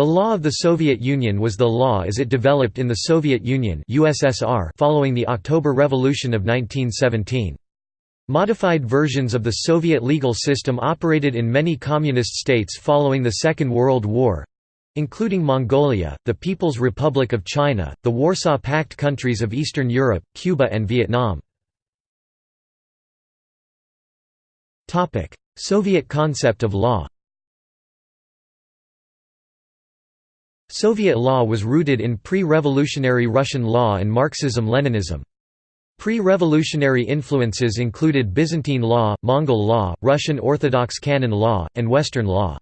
The law of the Soviet Union was the law as it developed in the Soviet Union USSR following the October Revolution of 1917. Modified versions of the Soviet legal system operated in many communist states following the Second World War, including Mongolia, the People's Republic of China, the Warsaw Pact countries of Eastern Europe, Cuba and Vietnam. Soviet concept of law Soviet law was rooted in pre-revolutionary Russian law and Marxism-Leninism. Pre-revolutionary influences included Byzantine law, Mongol law, Russian Orthodox canon law, and Western law.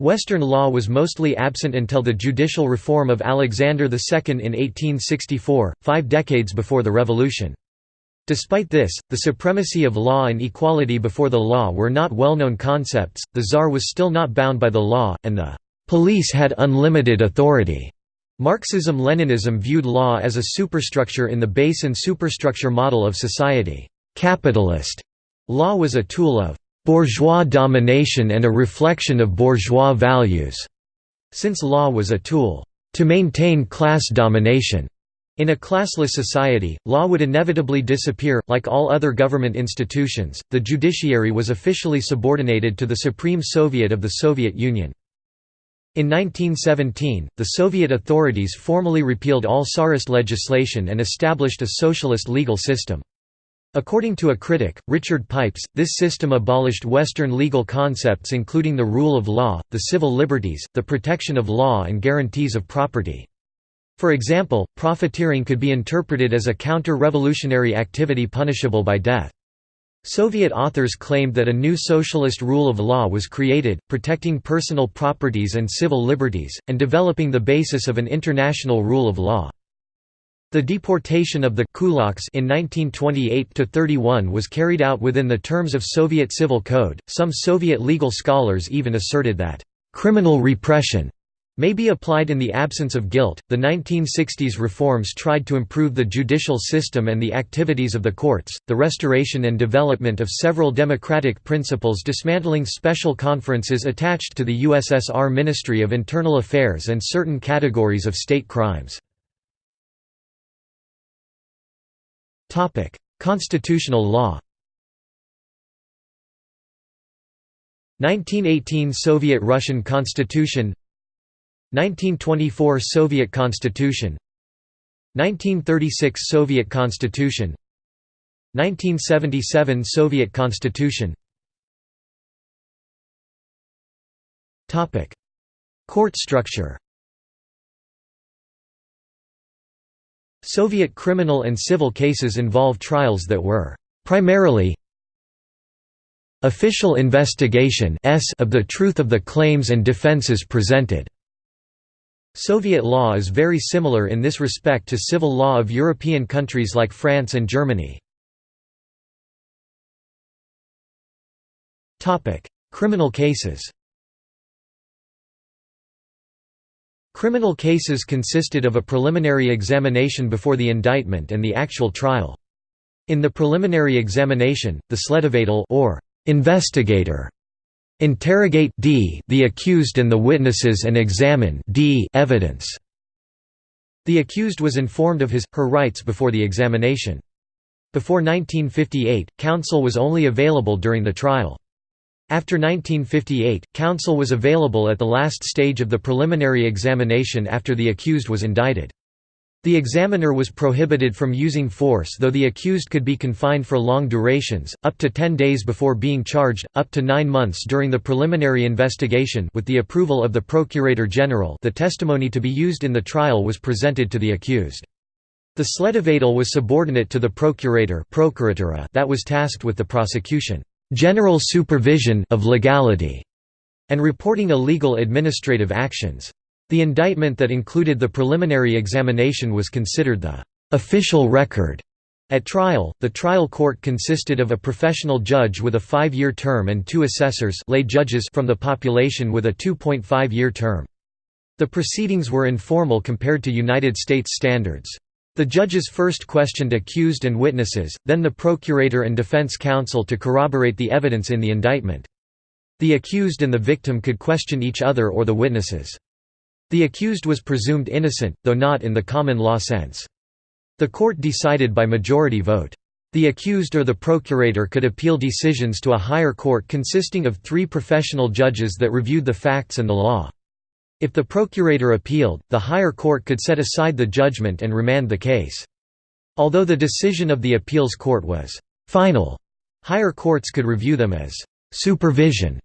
Western law was mostly absent until the judicial reform of Alexander II in 1864, five decades before the revolution. Despite this, the supremacy of law and equality before the law were not well-known concepts, the Tsar was still not bound by the law, and the Police had unlimited authority. Marxism-Leninism viewed law as a superstructure in the base and superstructure model of society. Capitalist law was a tool of bourgeois domination and a reflection of bourgeois values, since law was a tool to maintain class domination. In a classless society, law would inevitably disappear. Like all other government institutions, the judiciary was officially subordinated to the Supreme Soviet of the Soviet Union. In 1917, the Soviet authorities formally repealed all Tsarist legislation and established a socialist legal system. According to a critic, Richard Pipes, this system abolished Western legal concepts including the rule of law, the civil liberties, the protection of law and guarantees of property. For example, profiteering could be interpreted as a counter-revolutionary activity punishable by death. Soviet authors claimed that a new socialist rule of law was created, protecting personal properties and civil liberties, and developing the basis of an international rule of law. The deportation of the kulaks in 1928–31 was carried out within the terms of Soviet civil code. Some Soviet legal scholars even asserted that criminal repression may be applied in the absence of guilt. The 1960s reforms tried to improve the judicial system and the activities of the courts, the restoration and development of several democratic principles, dismantling special conferences attached to the USSR Ministry of Internal Affairs and certain categories of state crimes. Topic: Constitutional law. 1918 Soviet-Russian Constitution 1924 Soviet Constitution 1936 Soviet Constitution 1977 Soviet Constitution. Topic Court structure. Soviet criminal and civil cases involve trials that were primarily official investigation of the truth of the claims and defenses presented Soviet law is very similar in this respect to civil law of European countries like France and Germany. Criminal cases Criminal cases consisted of a preliminary examination before the indictment and the actual trial. In the preliminary examination, the sledovatel or investigator Interrogate d the accused and the witnesses and examine d evidence. The accused was informed of his, her rights before the examination. Before 1958, counsel was only available during the trial. After 1958, counsel was available at the last stage of the preliminary examination after the accused was indicted. The examiner was prohibited from using force though the accused could be confined for long durations, up to 10 days before being charged, up to 9 months during the preliminary investigation with the approval of the Procurator General the testimony to be used in the trial was presented to the accused. The sledovatel was subordinate to the procurator that was tasked with the prosecution general supervision of legality, and reporting illegal administrative actions. The indictment that included the preliminary examination was considered the official record. At trial, the trial court consisted of a professional judge with a five-year term and two assessors lay judges from the population with a 2.5-year term. The proceedings were informal compared to United States standards. The judges first questioned accused and witnesses, then the procurator and defense counsel to corroborate the evidence in the indictment. The accused and the victim could question each other or the witnesses. The accused was presumed innocent, though not in the common law sense. The court decided by majority vote. The accused or the procurator could appeal decisions to a higher court consisting of three professional judges that reviewed the facts and the law. If the procurator appealed, the higher court could set aside the judgment and remand the case. Although the decision of the appeals court was final, higher courts could review them as supervision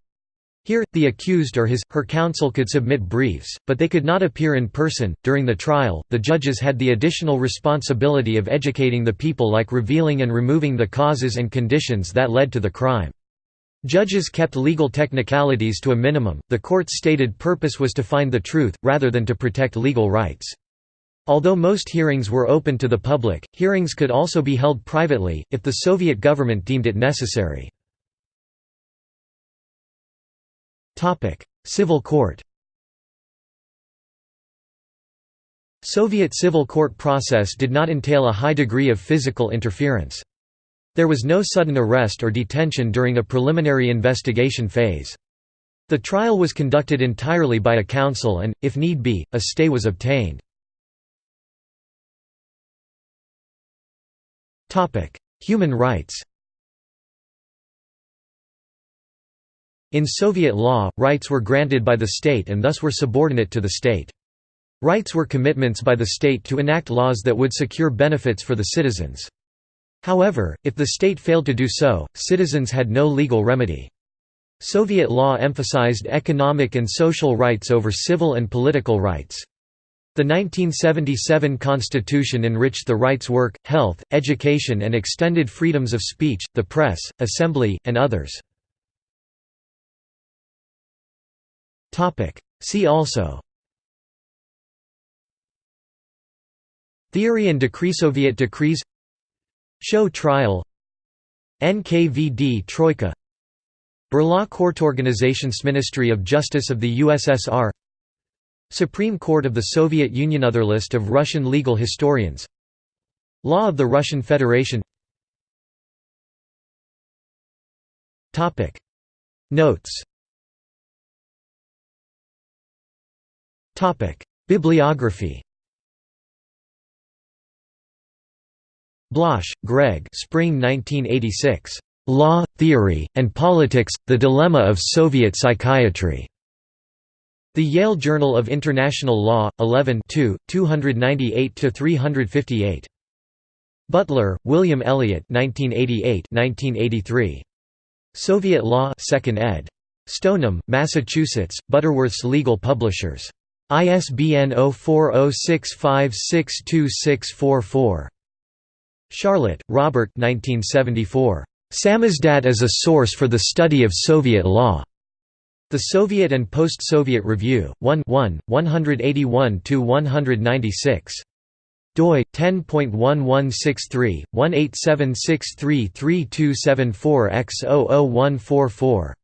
here, the accused or his, her counsel could submit briefs, but they could not appear in person. During the trial, the judges had the additional responsibility of educating the people like revealing and removing the causes and conditions that led to the crime. Judges kept legal technicalities to a minimum, the court's stated purpose was to find the truth, rather than to protect legal rights. Although most hearings were open to the public, hearings could also be held privately, if the Soviet government deemed it necessary. Civil court Soviet civil court process did not entail a high degree of physical interference. There was no sudden arrest or detention during a preliminary investigation phase. The trial was conducted entirely by a counsel and, if need be, a stay was obtained. Human rights In Soviet law, rights were granted by the state and thus were subordinate to the state. Rights were commitments by the state to enact laws that would secure benefits for the citizens. However, if the state failed to do so, citizens had no legal remedy. Soviet law emphasized economic and social rights over civil and political rights. The 1977 constitution enriched the rights work, health, education and extended freedoms of speech, the press, assembly, and others. See also. Theory and decree Soviet decrees. Show trial. NKVD Troika. Berla Court Organizations Ministry of Justice of the USSR Supreme Court of the Soviet Union Other list of Russian legal historians. Law of the Russian Federation. Notes Bibliography Bloch, Greg Spring 1986. Law, Theory, and Politics – The Dilemma of Soviet Psychiatry. The Yale Journal of International Law, 11 298–358. Butler, William Elliott 1988 1983. Soviet Law 2nd ed. Stoneham, Massachusetts, Butterworth's Legal Publishers. ISBN 0406562644. Sharlet, Robert 1974. Samizdat as a Source for the Study of Soviet Law. The Soviet and Post-Soviet Review, 1 181–196. doi 10.1163 187633274 x 00144